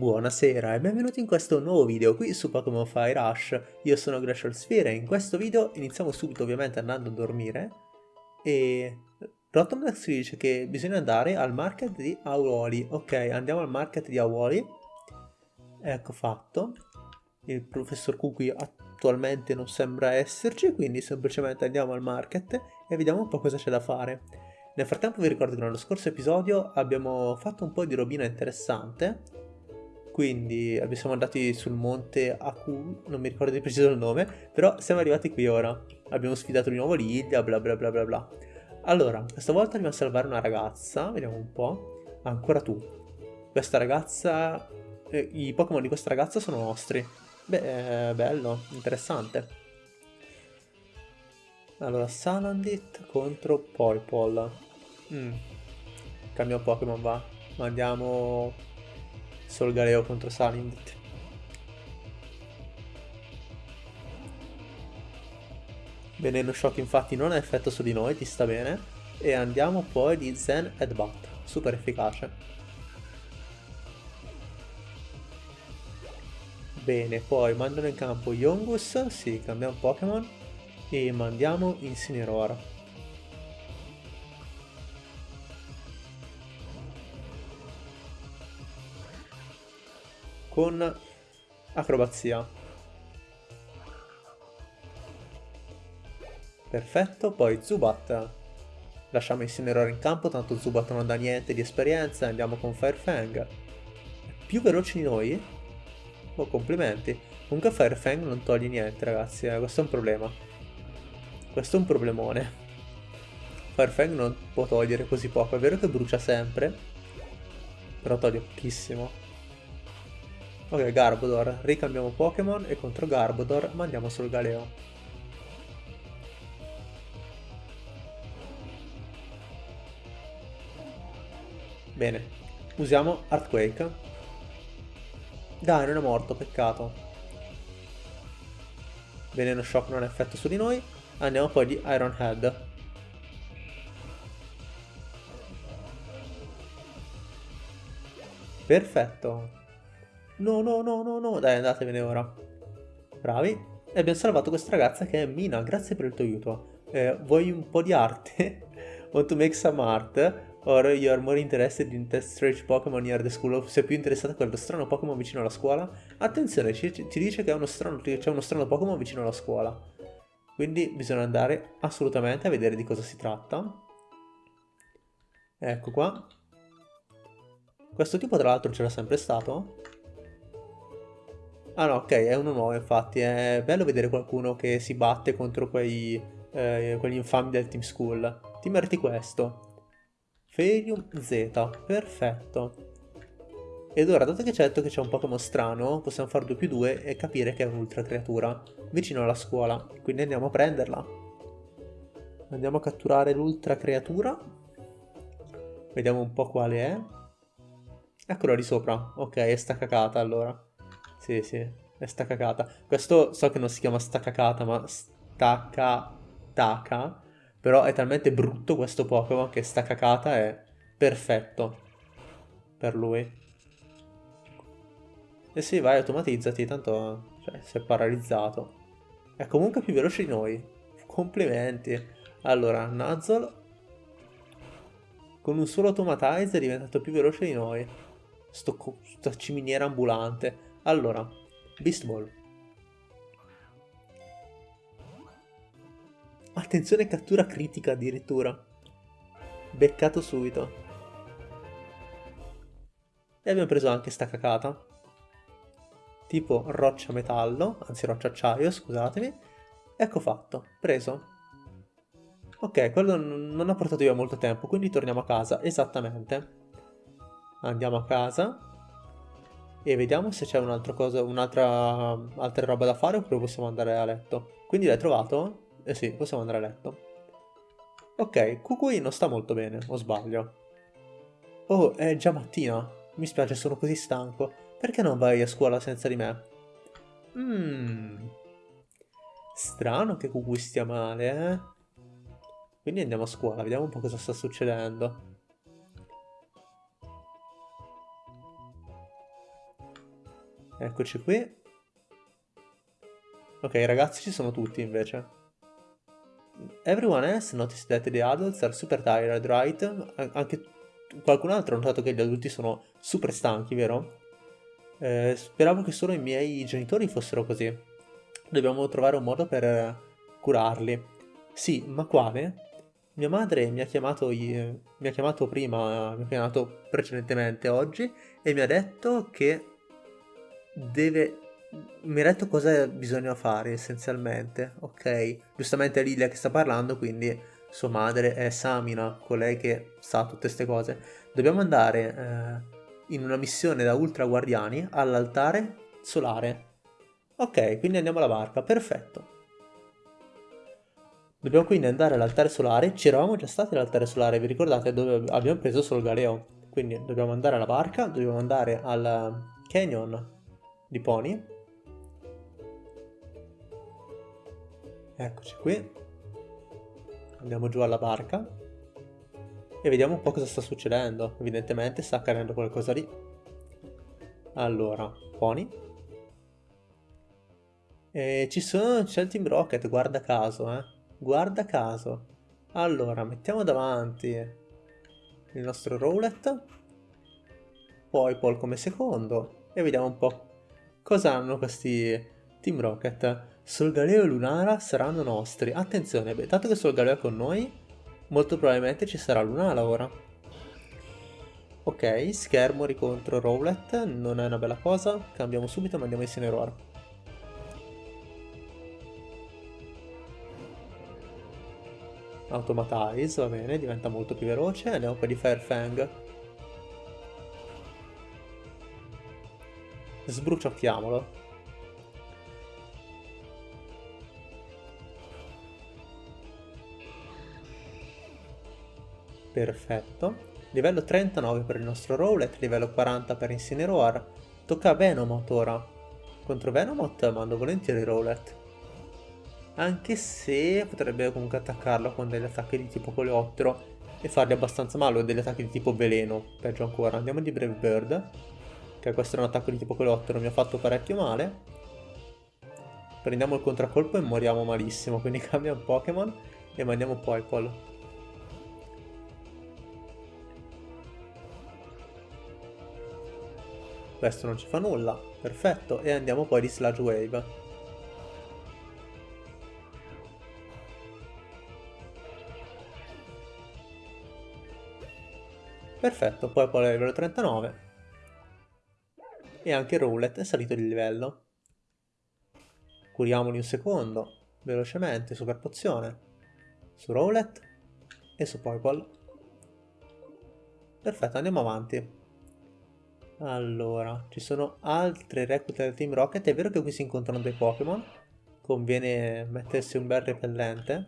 Buonasera e benvenuti in questo nuovo video qui su Pokémon Fire Rush. Io sono Glacial Sphere e in questo video iniziamo subito ovviamente andando a dormire e Rotomlax ci dice che bisogna andare al market di Auroli. Ok, andiamo al market di Auroli. Ecco fatto. Il professor Kukui attualmente non sembra esserci, quindi semplicemente andiamo al market e vediamo un po' cosa c'è da fare. Nel frattempo vi ricordo che nello scorso episodio abbiamo fatto un po' di robina interessante quindi siamo andati sul monte Aku, non mi ricordo di preciso il nome, però siamo arrivati qui ora. Abbiamo sfidato di nuovo l'Ilia, bla bla bla bla bla. Allora, questa volta andiamo a salvare una ragazza, vediamo un po'. Ancora tu. Questa ragazza... Eh, I Pokémon di questa ragazza sono nostri. Beh, bello, interessante. Allora, Salandit contro Poipol. Mm. Cambiamo Pokémon, va. Mandiamo Solgaleo contro Salandit. Veneno Shock infatti non ha effetto su di noi, ti sta bene. E andiamo poi di Zen Headbutt, super efficace. Bene, poi mandano in campo Yongus, sì, cambiamo Pokémon. E mandiamo Incineroar. Con acrobazia. Perfetto, poi Zubat. Lasciamo Incineroar in campo, tanto Zubat non dà niente di esperienza, andiamo con Firefang. È più veloce di noi? Oh, complimenti. Comunque Firefang non toglie niente, ragazzi, eh, questo è un problema. Questo è un problemone. Firefang non può togliere così poco, è vero che brucia sempre, però toglie pochissimo. Ok, Garbodor, ricambiamo Pokémon e contro Garbodor mandiamo sul Galeo. Bene, usiamo Earthquake. Dai, non è morto, peccato. Veneno Shock non ha effetto su di noi. Andiamo poi di Iron Head. Perfetto. No, no, no, no, no. Dai, andatevene ora. Bravi. E abbiamo salvato questa ragazza che è Mina. Grazie per il tuo aiuto. Eh, vuoi un po' di arte? Want to make some art? Or you are more interested in test strange Pokémon near the school? Sei più interessato a quello strano Pokémon vicino alla scuola? Attenzione, ci, ti dice che c'è uno strano Pokémon vicino alla scuola. Quindi bisogna andare assolutamente a vedere di cosa si tratta. Ecco qua. Questo tipo tra l'altro c'era sempre stato. Ah no, ok, è uno nuovo infatti. È bello vedere qualcuno che si batte contro quei, eh, quegli infami del Team School. Ti meriti questo. Ferium Z, perfetto. Ed ora, dato che c'è detto che c'è un Pokémon strano, possiamo fare 2 più 2 e capire che è un'ultra creatura, vicino alla scuola. Quindi andiamo a prenderla. Andiamo a catturare l'ultra creatura. Vediamo un po' quale è. Eccola di sopra. Ok, è staccacata allora. Sì, sì, è staccacata. Questo so che non si chiama staccacata, ma staccataka però è talmente brutto questo Pokémon che sta cacata è perfetto per lui. E sì, vai, automatizzati, tanto cioè, si è paralizzato. È comunque più veloce di noi. Complimenti. Allora, Nuzzle con un solo automatize è diventato più veloce di noi. Sto, sto ciminiera ambulante. Allora, Beast Ball. Attenzione cattura critica addirittura. Beccato subito. E abbiamo preso anche sta cacata. Tipo roccia metallo, anzi roccia acciaio, scusatemi. Ecco fatto, preso. Ok, quello non ha portato via molto tempo, quindi torniamo a casa, esattamente. Andiamo a casa e vediamo se c'è un'altra cosa, un'altra altra roba da fare oppure possiamo andare a letto. Quindi l'hai trovato? Eh sì, possiamo andare a letto. Ok, Kukui non sta molto bene, o sbaglio? Oh, è già mattina. Mi spiace, sono così stanco. Perché non vai a scuola senza di me? Mmm... Strano che Kukui stia male, eh? Quindi andiamo a scuola, vediamo un po' cosa sta succedendo. Eccoci qui. Ok, i ragazzi ci sono tutti invece. Everyone else noticed that the adults are super tired, right? Anche qualcun altro ha notato che gli adulti sono super stanchi, vero? Eh, speravo che solo i miei genitori fossero così. Dobbiamo trovare un modo per curarli. Sì, ma quale? Mia madre mi ha chiamato, mi ha chiamato prima, mi ha chiamato precedentemente oggi e mi ha detto che deve mi ha detto cosa bisogna fare essenzialmente, ok? Giustamente è Lilia che sta parlando, quindi sua madre è Samina, colei che sa tutte queste cose. Dobbiamo andare eh, in una missione da ultra guardiani all'altare solare. Ok, quindi andiamo alla barca, perfetto. Dobbiamo quindi andare all'altare solare, ci eravamo già stati all'altare solare, vi ricordate dove abbiamo preso solo il galeo? Quindi dobbiamo andare alla barca, dobbiamo andare al canyon di Pony Eccoci qui. Andiamo giù alla barca. E vediamo un po' cosa sta succedendo. Evidentemente sta accadendo qualcosa lì. Allora, Pony. E ci sono, c'è il Team Rocket, guarda caso, eh. Guarda caso. Allora, mettiamo davanti il nostro Rowlet. Poi Paul come secondo. E vediamo un po' cosa hanno questi Team Rocket. Solgaleo e Lunara saranno nostri. Attenzione, beh, dato che Solgaleo è con noi, molto probabilmente ci sarà Lunara ora. Ok, Schermori contro Rowlet, non è una bella cosa. Cambiamo subito, ma andiamo in Cineroar. Automatize, va bene, diventa molto più veloce. Andiamo poi di Fairfang. Sbruciocchiamolo. Perfetto. Livello 39 per il nostro Rowlet, livello 40 per Incineroar. Tocca a Venomoth ora. Contro Venomoth mando volentieri Rowlet. Anche se potrebbe comunque attaccarlo con degli attacchi di tipo coleottero e fargli abbastanza male o degli attacchi di tipo veleno, peggio ancora. Andiamo di Brave Bird, che questo è un attacco di tipo coleottero, mi ha fatto parecchio male. Prendiamo il contraccolpo e moriamo malissimo, quindi cambia un Pokémon e mandiamo Poipole. Questo non ci fa nulla, perfetto, e andiamo poi di Sludge Wave. Perfetto, poi poi livello 39. E anche Roulette è salito di livello. Curiamoli un secondo, velocemente, super pozione. Su Roulette e su Poipole. Perfetto, andiamo avanti. Allora, ci sono altre reclute del Team Rocket. È vero che qui si incontrano dei Pokémon. Conviene mettersi un bel repellente.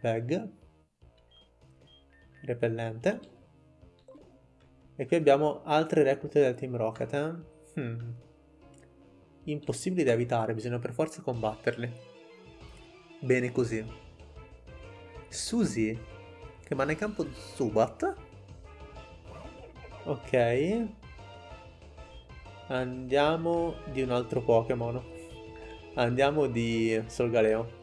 Bag. Repellente. E qui abbiamo altre reclute del Team Rocket. Eh? Hmm. Impossibili da evitare, bisogna per forza combatterli. Bene così. Suzy, che va nel campo Subat. Ok. Andiamo di un altro Pokémon. Andiamo di Solgaleo.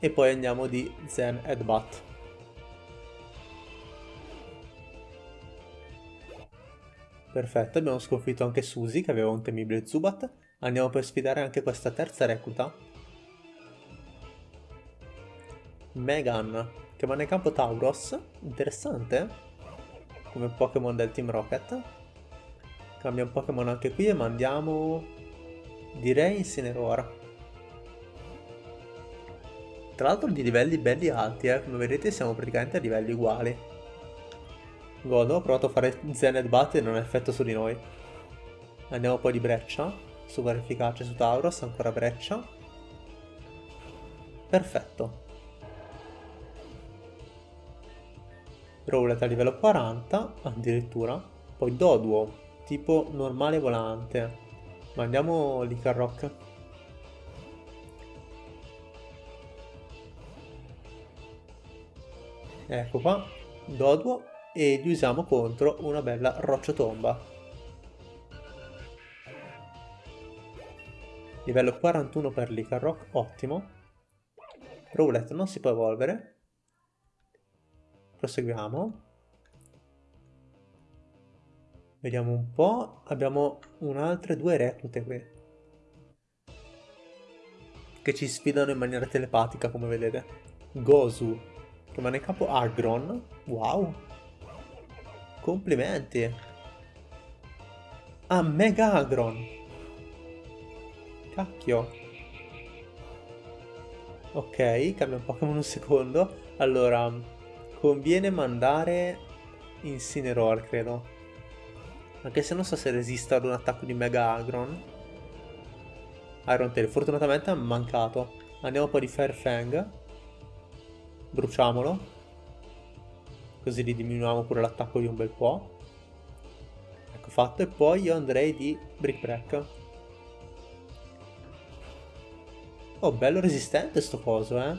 E poi andiamo di Zen Headbutt. Perfetto, abbiamo sconfitto anche Suzy che aveva un temibile Zubat. Andiamo per sfidare anche questa terza recluta Megan, che va nel campo Tauros. Interessante. Come Pokémon del Team Rocket. Cambia un Pokémon anche qui e mandiamo... Direi Incineroar. Tra l'altro di livelli belli alti, eh. Come vedete siamo praticamente a livelli uguali. Godo, ho provato a fare Zened Bat e non ha effetto su di noi. Andiamo poi di Breccia. Super efficace su Tauros, ancora Breccia. Perfetto. Rowlet a livello 40, addirittura. Poi Doduo, tipo normale volante. Mandiamo Licarrock. Ecco qua, Doduo e gli usiamo contro una bella rocciotomba. Livello 41 per l'Icarrock, ottimo. Rowlet non si può evolvere. Proseguiamo. Vediamo un po'. Abbiamo un'altre due reclute qui. Che ci sfidano in maniera telepatica, come vedete. Gozu. Rimane in capo Agron. Wow. Complimenti. Ah, Mega Agron. Cacchio. Ok, cambia un Pokémon un secondo. Allora, conviene mandare Incineroar, credo. Anche se non so se resista ad un attacco di Mega Agron. Iron Tail, fortunatamente ha mancato. Andiamo poi di Fairfang. Bruciamolo. Così gli diminuiamo pure l'attacco di un bel po'. Ecco fatto. E poi io andrei di Brick Break. Oh, bello resistente sto coso, eh.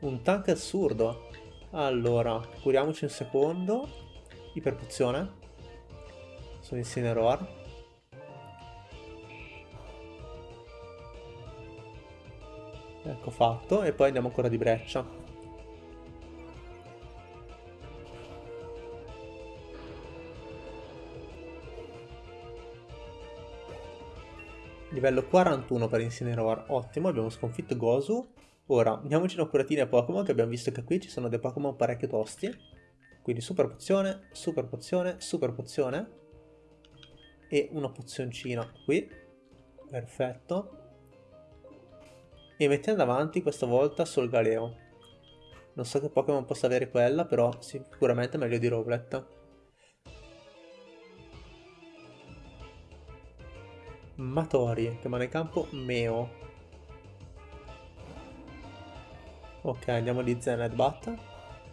Un tank assurdo. Allora, curiamoci un secondo. Iperpozione su Incineroar. Ecco fatto, e poi andiamo ancora di breccia. Livello 41 per Incineroar, ottimo, abbiamo sconfitto Gozu. Ora, diamoci un'occuratina a Pokémon, che abbiamo visto che qui ci sono dei Pokémon parecchio tosti. Quindi super pozione, super pozione, super pozione. E una pozioncina qui. Perfetto. E mettiamo davanti questa volta Solgaleo non so che Pokémon possa avere quella però sicuramente meglio di Rowlet Matori che manda in campo Meo ok andiamo di Zen Bat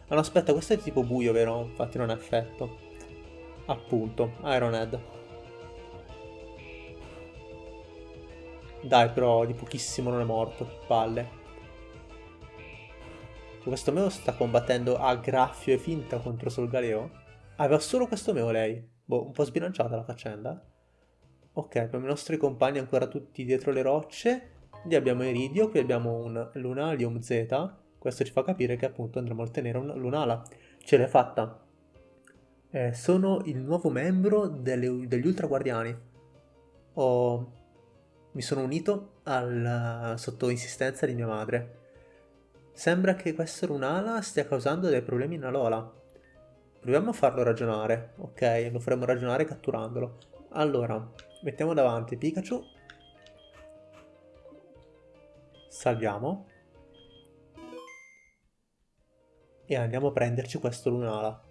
ah no aspetta questo è tipo buio vero? infatti non ha effetto appunto Iron Head Dai, però di pochissimo non è morto. Palle. Questo meo sta combattendo a graffio e finta contro Solgaleo? Aveva solo questo meo lei. Boh, un po' sbilanciata la faccenda. Ok, abbiamo i nostri compagni ancora tutti dietro le rocce. Lì abbiamo Iridio, qui abbiamo un Lunalium Z. Questo ci fa capire che appunto andremo a ottenere un Lunala. Ce l'hai fatta. Eh, sono il nuovo membro delle, degli Ultra Guardiani. Ho mi sono unito al, sotto insistenza di mia madre. Sembra che questa runala stia causando dei problemi in Alola. Proviamo a farlo ragionare. Ok, lo faremo ragionare catturandolo. Allora, mettiamo davanti Pikachu. Salviamo. E andiamo a prenderci questo lunala.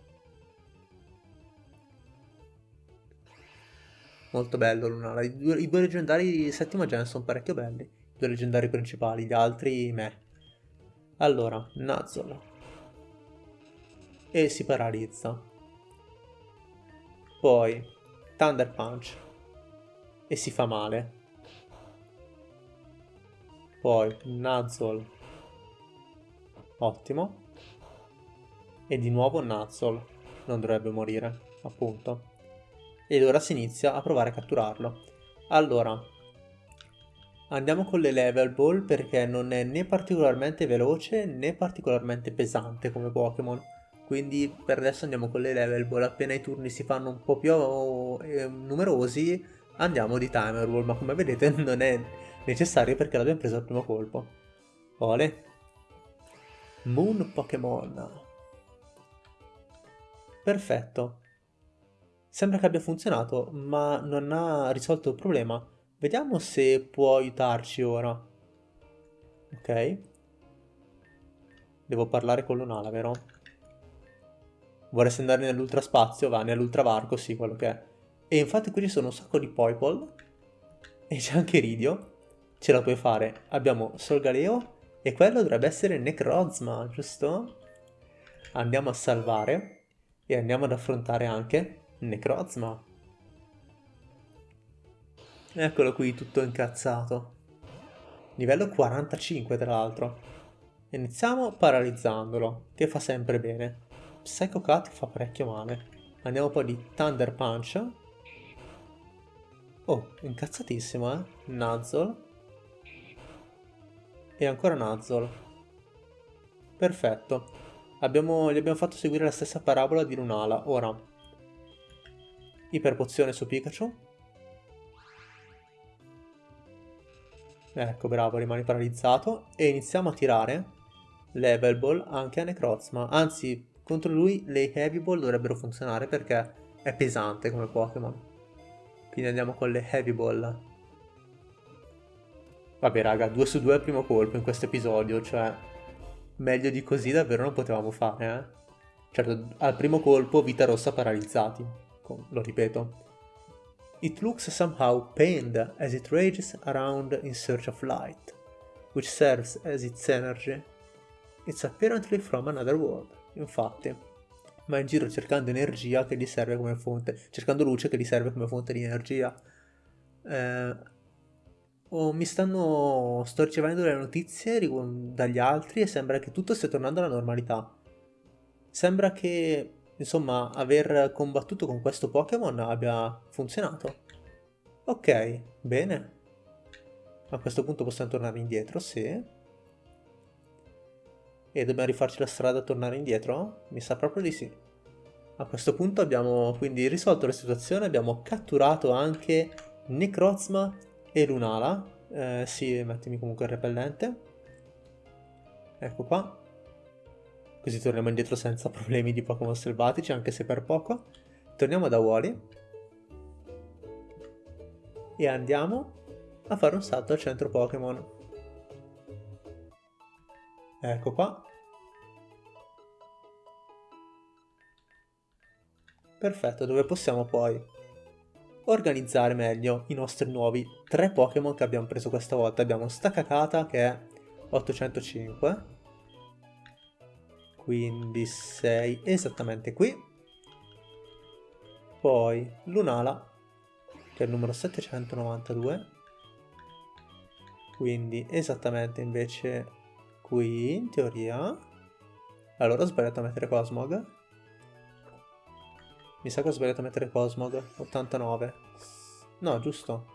Molto bello Lunala. I due, I due leggendari di settima gen sono parecchio belli. I due leggendari principali, gli altri me. Allora, Nuzzle. E si paralizza. Poi, Thunder Punch. E si fa male. Poi, Nuzzle. Ottimo. E di nuovo Nuzzle. Non dovrebbe morire, appunto ed ora si inizia a provare a catturarlo. Allora, andiamo con le level ball perché non è né particolarmente veloce né particolarmente pesante come Pokémon. Quindi per adesso andiamo con le level ball, appena i turni si fanno un po' più eh, numerosi andiamo di timer ball, ma come vedete non è necessario perché l'abbiamo preso al primo colpo. Ole. Moon Pokémon. Perfetto. Sembra che abbia funzionato, ma non ha risolto il problema. Vediamo se può aiutarci ora. Ok. Devo parlare con Lunala, vero? Vorresti andare nell'ultraspazio? Va, nell'ultravarco, sì, quello che è. E infatti qui ci sono un sacco di Poipol. E c'è anche Ridio. Ce la puoi fare. Abbiamo Solgaleo. E quello dovrebbe essere Necrozma, giusto? Andiamo a salvare. E andiamo ad affrontare anche Necrozma. Eccolo qui tutto incazzato. Livello 45 tra l'altro. Iniziamo paralizzandolo, che fa sempre bene. Psycho Cut fa parecchio male. Andiamo poi di Thunder Punch. Oh, incazzatissimo, eh? Nuzzle. E ancora Nuzzle. Perfetto. Abbiamo, gli abbiamo fatto seguire la stessa parabola di Lunala. Ora, iperpozione su Pikachu. Ecco, bravo, rimani paralizzato. E iniziamo a tirare Level Ball anche a Necrozma. Anzi, contro lui le Heavy Ball dovrebbero funzionare perché è pesante come Pokémon. Quindi andiamo con le Heavy Ball. Vabbè raga, 2 su 2 al primo colpo in questo episodio, cioè meglio di così davvero non potevamo fare, eh. Certo, al primo colpo vita rossa paralizzati, lo ripeto. It looks somehow pained as it rages around in search of light, which serves as its energy It's apparently from another world. Infatti, va in giro cercando energia che gli serve come fonte, cercando luce che gli serve come fonte di energia. Eh, oh, mi stanno, sto ricevendo delle notizie dagli altri e sembra che tutto stia tornando alla normalità. Sembra che, insomma, aver combattuto con questo Pokémon abbia funzionato. Ok, bene. A questo punto possiamo tornare indietro, sì. E dobbiamo rifarci la strada a tornare indietro? Mi sa proprio di sì. A questo punto abbiamo quindi risolto la situazione, abbiamo catturato anche Necrozma e Lunala. Eh, sì, mettimi comunque il repellente. Ecco qua. Così torniamo indietro senza problemi di Pokémon selvatici, anche se per poco. Torniamo da Wally. E andiamo a fare un salto al centro Pokémon. Ecco qua. Perfetto, dove possiamo poi organizzare meglio i nostri nuovi tre Pokémon che abbiamo preso questa volta. Abbiamo Stakakata che è 805, quindi 6 esattamente qui. Poi Lunala che è il numero 792, quindi esattamente invece qui in teoria allora ho sbagliato a mettere Cosmog. Mi sa che ho sbagliato a mettere Cosmog 89 no giusto.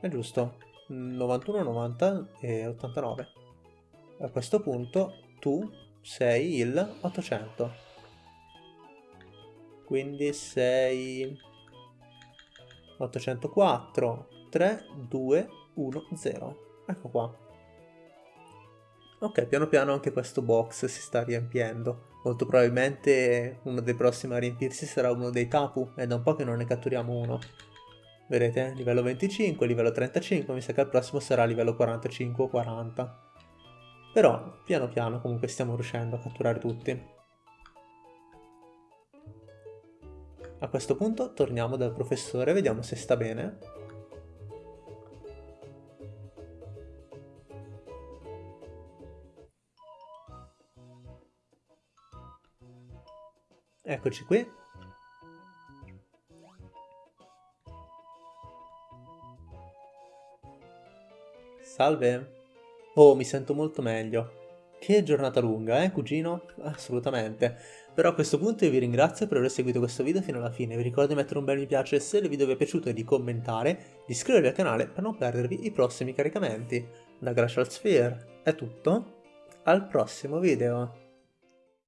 È giusto. 91 90 e 89 a questo punto tu sei il 800 quindi sei 804 3 2 1 0 ecco qua Ok, piano piano anche questo box si sta riempiendo. Molto probabilmente uno dei prossimi a riempirsi sarà uno dei Tapu, è da un po' che non ne catturiamo uno. Vedete? Livello 25, livello 35, mi sa che il prossimo sarà livello 45 o 40. Però, piano piano comunque stiamo riuscendo a catturare tutti. A questo punto torniamo dal professore, vediamo se sta bene. Eccoci qui. Salve. Oh, mi sento molto meglio. Che giornata lunga, eh, cugino? Assolutamente. Però a questo punto io vi ringrazio per aver seguito questo video fino alla fine. Vi ricordo di mettere un bel mi piace se il video vi è piaciuto e di commentare, di iscrivervi al canale per non perdervi i prossimi caricamenti. Da Glacial Sphere è tutto. Al prossimo video.